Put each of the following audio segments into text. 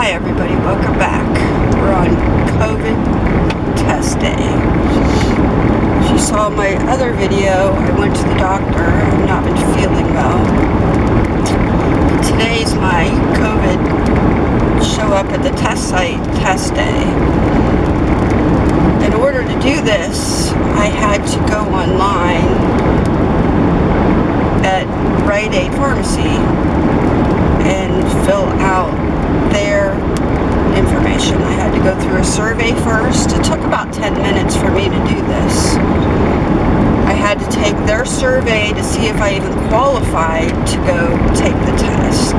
Hi everybody, welcome back. We're on COVID test day. She saw my other video, I went to the doctor. I've not been feeling well. Today's my COVID show up at the test site test day. In order to do this, I had to go online at Rite Aid Pharmacy and fill out their information. I had to go through a survey first. It took about 10 minutes for me to do this. I had to take their survey to see if I even qualified to go take the test.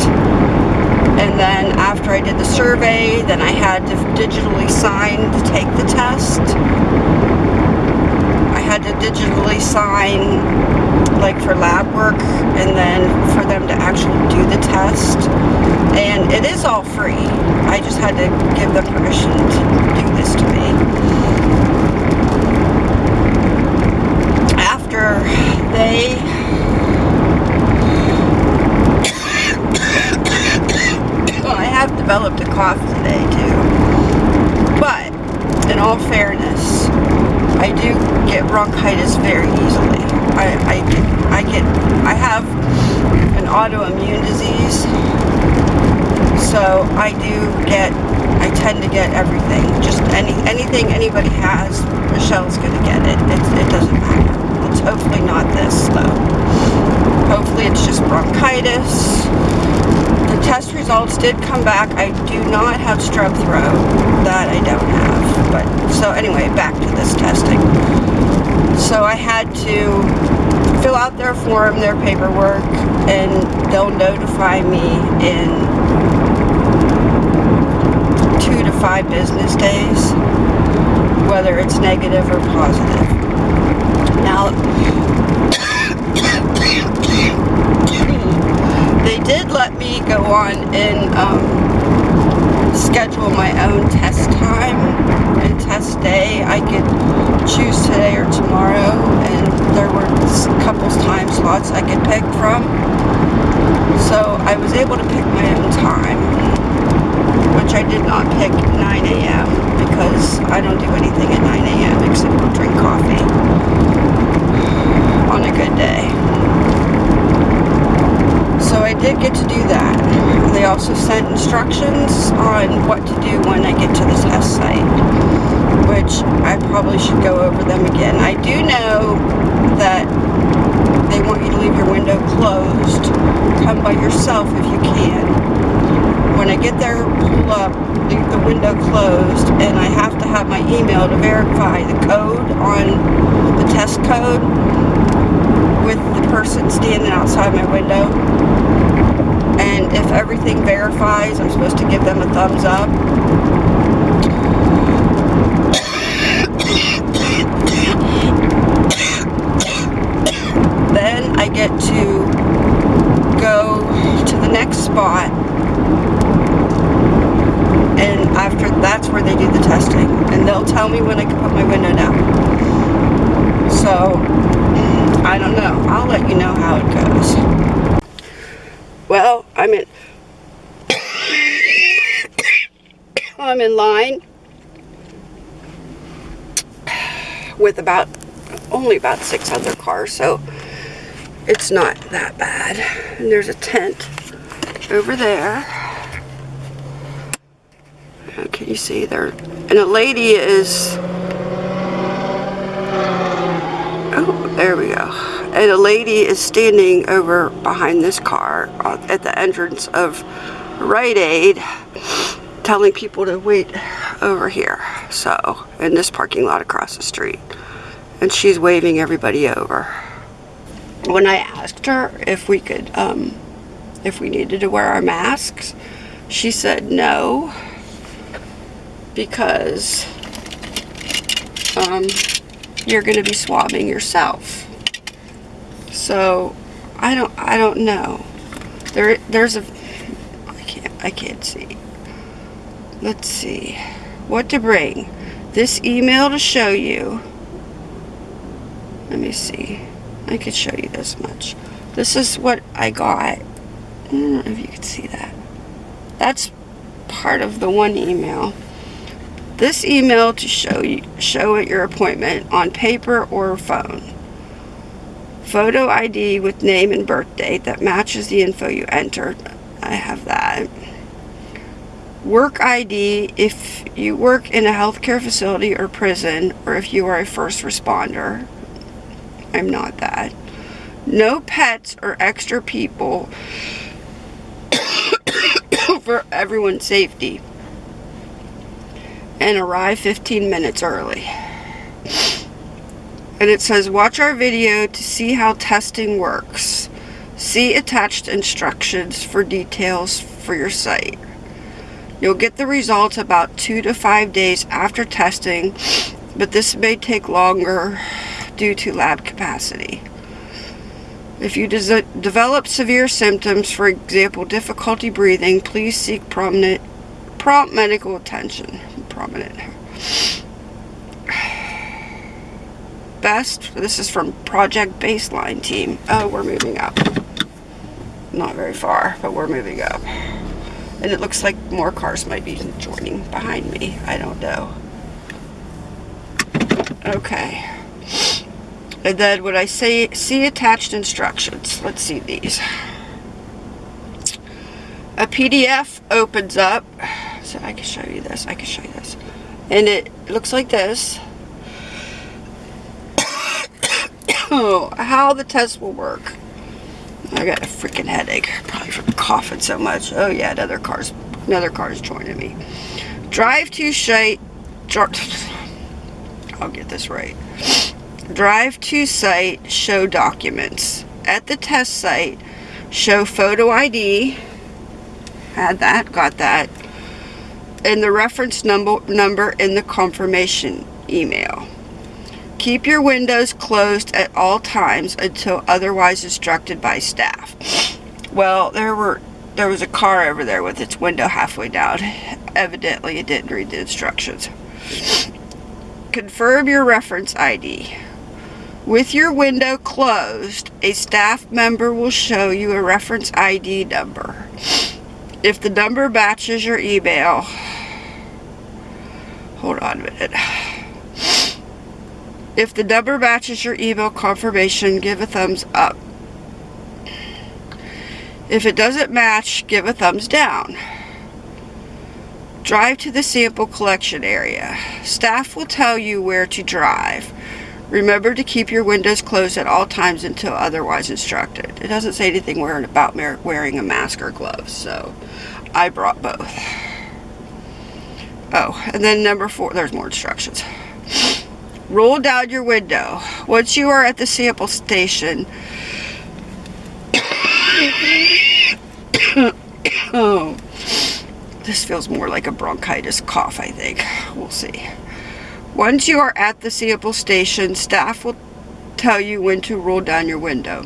And then after I did the survey, then I had to digitally sign to take the test. I had to digitally sign like for lab work and then for them to actually do the test. And it is all free. I just had to give them permission to do this to me. After they well, I have developed a cough today too. But in all fairness, I do get bronchitis very easily. I, I, I get, I have an autoimmune disease, so I do get, I tend to get everything. Just any anything anybody has, Michelle's going to get it. it. It doesn't matter. It's hopefully not this, though. Hopefully it's just bronchitis. The test results did come back. I do not have strep throat. That I don't have. But so anyway, back to this testing. So I had to fill out their form, their paperwork, and they'll notify me in two to five business days whether it's negative or positive. Now, they did let me go on and um, schedule my own test time test day. I could choose today or tomorrow and there were a couple time slots I could pick from. So I was able to pick my own time, which I did not pick 9 a.m. because I don't do anything at 9 a.m. except drink coffee on a good day. So I did get to do that. They also sent instructions on what to do when I get to the test site, which I probably should go over them again. I do know that they want you to leave your window closed. Come by yourself if you can. When I get there, pull up, leave the window closed, and I have to have my email to verify the code on the test code with the person standing outside my window. And if everything verifies, I'm supposed to give them a thumbs up. then I get to go to the next spot. And after that's where they do the testing. And they'll tell me when I can put my window down. So I don't know. I'll let you know how it goes. Well I'm in I'm in line with about only about six other cars so it's not that bad. And there's a tent over there. can you see there? And a lady is... Oh, there we go. And a lady is standing over behind this car at the entrance of Rite Aid telling people to wait over here. So, in this parking lot across the street. And she's waving everybody over when I asked her if we could, um, if we needed to wear our masks, she said no, because um, you're going to be swabbing yourself. So I don't, I don't know. There, there's a, I can't, I can't see. Let's see, what to bring. This email to show you. Let me see. I could show you this much. This is what I got. I don't know if you can see that. That's part of the one email. This email to show you, show at your appointment on paper or phone. Photo ID with name and birth date that matches the info you entered. I have that. Work ID if you work in a healthcare facility or prison or if you are a first responder. I'm not that. No pets or extra people for everyone's safety. And arrive 15 minutes early. And it says, watch our video to see how testing works. See attached instructions for details for your site. You'll get the results about two to five days after testing, but this may take longer due to lab capacity. If you de develop severe symptoms, for example, difficulty breathing, please seek prominent, prompt medical attention. Prominent. Best, this is from Project Baseline Team. Oh, we're moving up. Not very far, but we're moving up. And it looks like more cars might be joining behind me. I don't know. Okay. And then when I say see attached instructions, let's see these. A PDF opens up. So I can show you this. I can show you this. And it looks like this. oh, how the test will work. I got a freaking headache, probably from coughing so much. Oh yeah, another car's another car's joining me. Drive to site. I'll get this right. Drive to site. Show documents at the test site. Show photo ID. Had that, got that, and the reference number number in the confirmation email. Keep your windows closed at all times until otherwise instructed by staff. Well, there were there was a car over there with its window halfway down. Evidently, it didn't read the instructions. Confirm your reference ID. With your window closed, a staff member will show you a reference ID number. If the number matches your email, hold on a minute. If the number matches your email confirmation, give a thumbs up. If it doesn't match, give a thumbs down. Drive to the sample collection area. Staff will tell you where to drive. Remember to keep your windows closed at all times until otherwise instructed. It doesn't say anything about wearing a mask or gloves, so I brought both. Oh, and then number four, there's more instructions. Roll down your window. Once you are at the sample station, oh, this feels more like a bronchitis cough, I think. We'll see. Once you are at the sample station, staff will tell you when to roll down your window.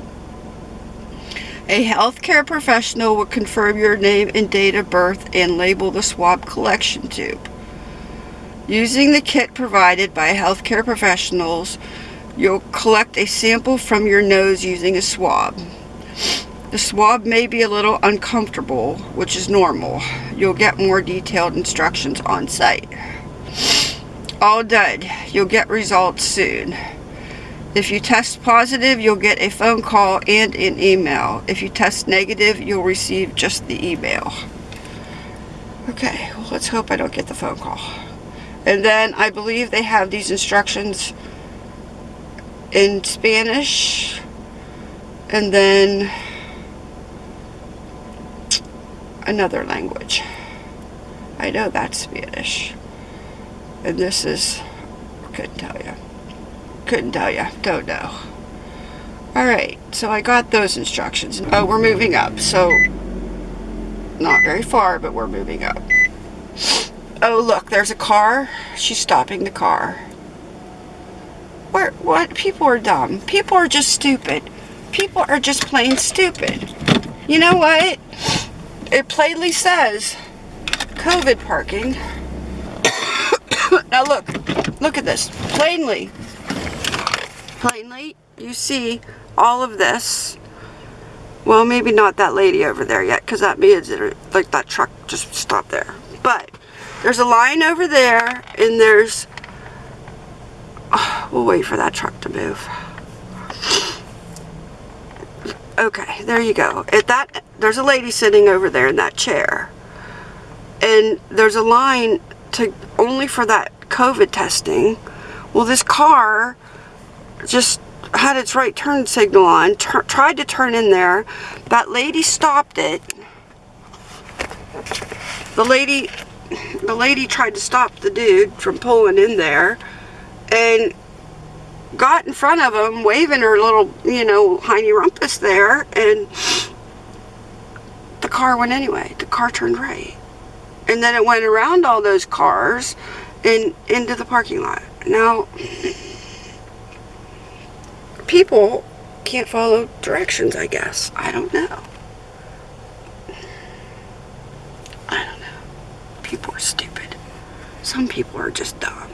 A healthcare professional will confirm your name and date of birth and label the swab collection tube. Using the kit provided by healthcare professionals, you'll collect a sample from your nose using a swab. The swab may be a little uncomfortable, which is normal. You'll get more detailed instructions on site. All done. You'll get results soon. If you test positive, you'll get a phone call and an email. If you test negative, you'll receive just the email. Okay, well, let's hope I don't get the phone call. And then I believe they have these instructions in Spanish. And then another language. I know that's Spanish. And this is, couldn't tell you. Couldn't tell you. Don't know. Alright, so I got those instructions. Oh, we're moving up. So, not very far, but we're moving up. Oh, look, there's a car. She's stopping the car. Where, what? People are dumb. People are just stupid. People are just plain stupid. You know what? It plainly says COVID parking. now look, look at this. Plainly, plainly, you see all of this. Well, maybe not that lady over there yet, because that means that like that truck just stopped there But there's a line over there, and there's. Oh, we'll wait for that truck to move. Okay, there you go. At that, there's a lady sitting over there in that chair, and there's a line to only for that COVID testing. Well, this car just had its right turn signal on, tried to turn in there. That lady stopped it. The lady, the lady tried to stop the dude from pulling in there, and got in front of him, waving her little, you know, hiney rumpus there, and the car went anyway. The car turned right. And then it went around all those cars and into the parking lot. Now, people can't follow directions, I guess. I don't know. I don't know. People are stupid. Some people are just dumb.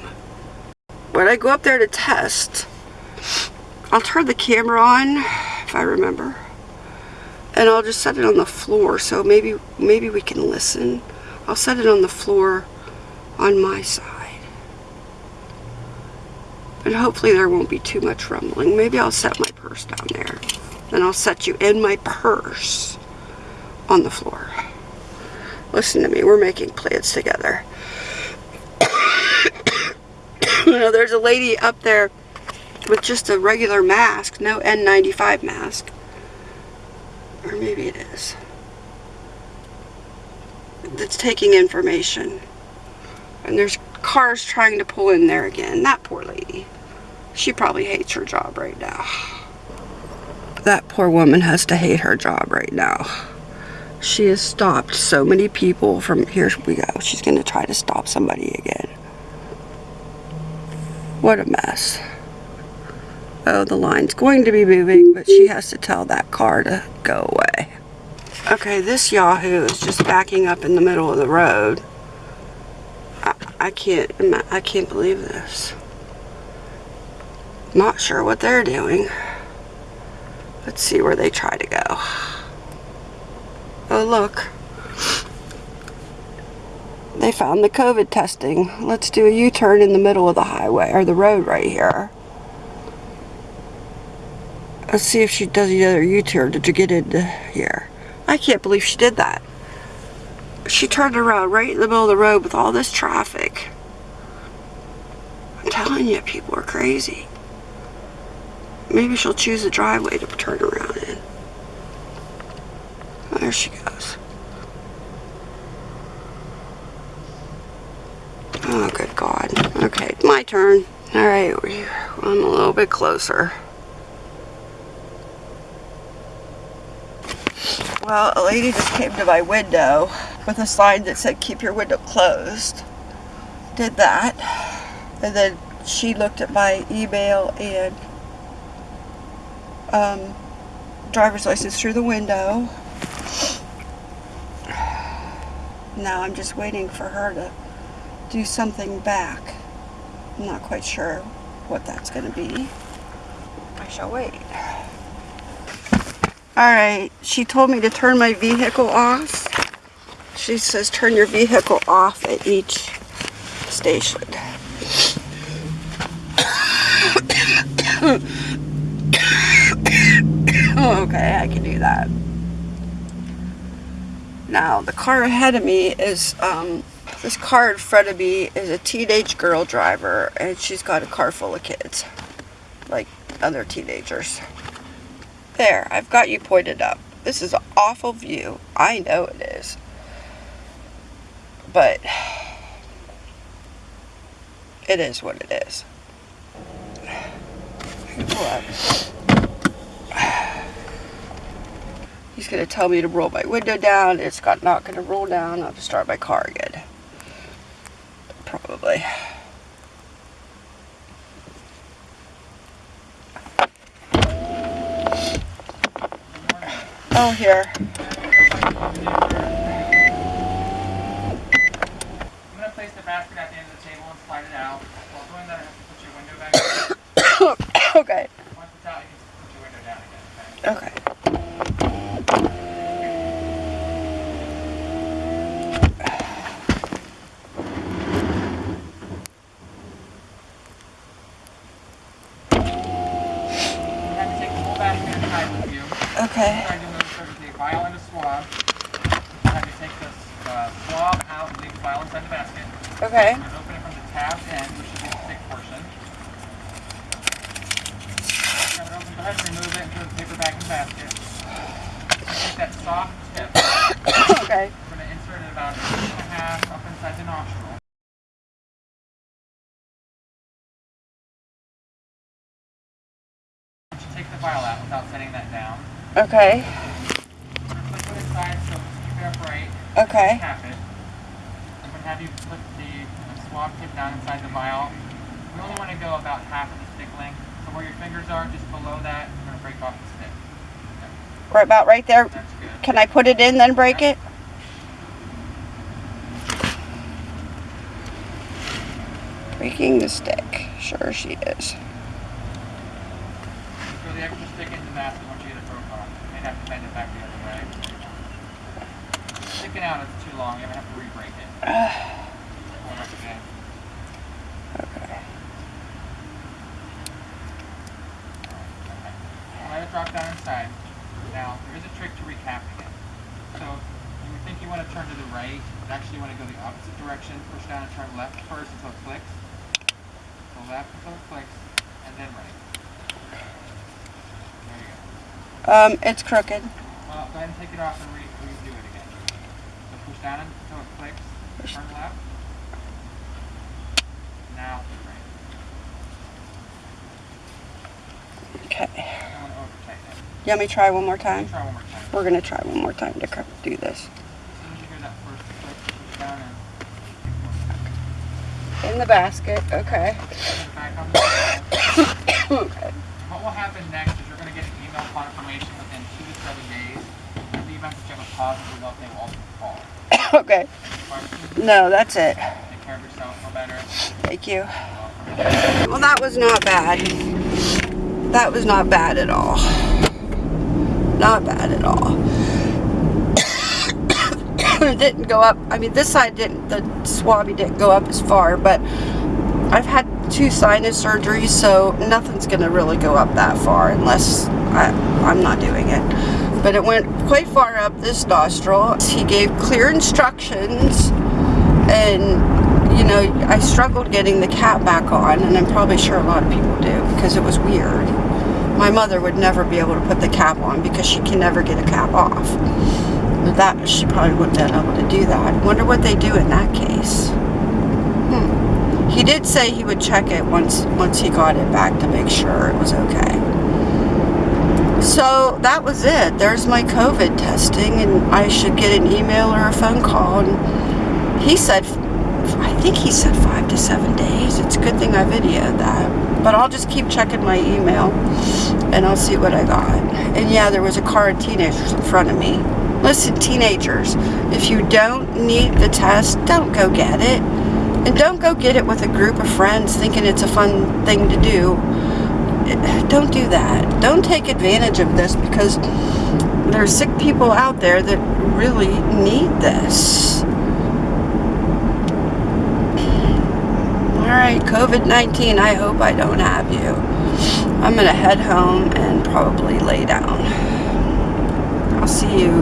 When I go up there to test, I'll turn the camera on, if I remember. And I'll just set it on the floor, so maybe maybe we can listen. I'll set it on the floor on my side. And hopefully there won't be too much rumbling. Maybe I'll set my purse down there. Then I'll set you in my purse on the floor. Listen to me, we're making plans together. you know, there's a lady up there with just a regular mask, no N95 mask. Or maybe it is. That's taking information. And there's cars trying to pull in there again. That poor lady. She probably hates her job right now. That poor woman has to hate her job right now. She has stopped so many people from, here we go. She's going to try to stop somebody again. What a mess. Oh, the line's going to be moving, but she has to tell that car to go away. Okay, this Yahoo is just backing up in the middle of the road. I, I can't, I can't believe this. Not sure what they're doing. Let's see where they try to go. Oh, look. They found the COVID testing. Let's do a U-turn in the middle of the highway, or the road right here. Let's see if she does the other U-turn to get into here. I can't believe she did that. She turned around right in the middle of the road with all this traffic. I'm telling you, people are crazy. Maybe she'll choose a driveway to turn around in. There she goes. Oh, good God. Okay, my turn. All right, I'm a little bit closer. Well, a lady just came to my window with a sign that said, keep your window closed. Did that. And then she looked at my email and um, driver's license through the window. Now I'm just waiting for her to do something back. I'm not quite sure what that's going to be. I shall wait. Alright, she told me to turn my vehicle off. She says turn your vehicle off at each station. okay, I can do that. Now, the car ahead of me is, um, this car in front of me is a teenage girl driver, and she's got a car full of kids, like other teenagers. There, I've got you pointed up. This is an awful view. I know it is. But it is what it is. He's gonna tell me to roll my window down. It's got not gonna roll down. I'll have to start my car again. Probably. Oh, here. I'm gonna place the basket at the end of the table and slide it out. While doing that, I have to put your window back. in. okay. Once it's out, you can put your window down again. Okay? Okay. Okay. Try to move so the vial and a swab. I have you take this uh, swab out and leave the vial inside the basket. Okay. And open it from the tab end, which is the thick portion. Have it open, go ahead and remove it and put the paper back in the basket. Take that soft tip. Okay. We're going to insert it about an inch and a half up inside the nostril. You take the vial out without setting that down. Okay. Put a liquid inside so keep it upright. Okay. Tap it. I'm going to have you put the, the swab tip down inside the vial. We only want to go about half of the stick length. So where your fingers are, just below that, you're going to break off the stick. Right about right there. Can I put it in then break it? Breaking the stick. Sure she is. Throw the extra stick into the basket once you get it broke off. You may have to bend it back the other way. Sticking out is too long. You're to have to re-break it. Pull it up again. Okay. Let it drop down inside. Now, there is a trick to recapping it. So, you think you want to turn to the right, but actually you want to go the opposite direction. Push down and turn left first until it clicks. So left until it clicks, and then right. There you go. Um, it's crooked. Well, go ahead and take it off and re redo it again. So push down until it clicks, turn left. Now, right. Okay. I want to over tighten it. You want me to try one more time? Try one more time. We're gonna try one more time to do this. As soon as you hear that first click, push down and In the basket. Okay. put it back on the wall. okay. What will happen next is you're going to get an email confirmation within two to seven days. In the event that you have a positive result, they will also call. Okay. No, that's it. Take care of yourself. Feel better. Thank you. Well, that was not bad. That was not bad at all. Not bad at all. it didn't go up. I mean, this side didn't, the swabby didn't go up as far, but I've had two sinus surgeries, so nothing's going to really go up that far unless I, I'm not doing it. But it went quite far up this nostril. He gave clear instructions and you know I struggled getting the cap back on and I'm probably sure a lot of people do because it was weird my mother would never be able to put the cap on because she can never get a cap off But that she probably wouldn't have been able to do that wonder what they do in that case hmm. he did say he would check it once once he got it back to make sure it was okay so that was it there's my COVID testing and I should get an email or a phone call and he said, I think he said five to seven days. It's a good thing I videoed that. But I'll just keep checking my email and I'll see what I got. And yeah, there was a car of teenagers in front of me. Listen, teenagers, if you don't need the test, don't go get it. And don't go get it with a group of friends thinking it's a fun thing to do. Don't do that. Don't take advantage of this because there are sick people out there that really need this. Alright, COVID-19, I hope I don't have you. I'm going to head home and probably lay down. I'll see you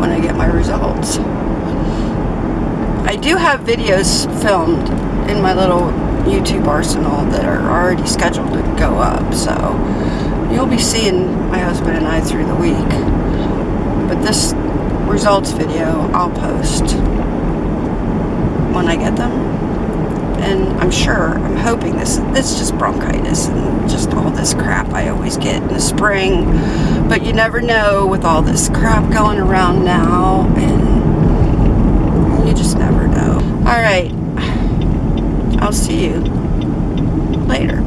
when I get my results. I do have videos filmed in my little YouTube arsenal that are already scheduled to go up, so you'll be seeing my husband and I through the week. But this results video I'll post when I get them and I'm sure, I'm hoping this, is just bronchitis and just all this crap I always get in the spring. But you never know with all this crap going around now, and you just never know. Alright, I'll see you later.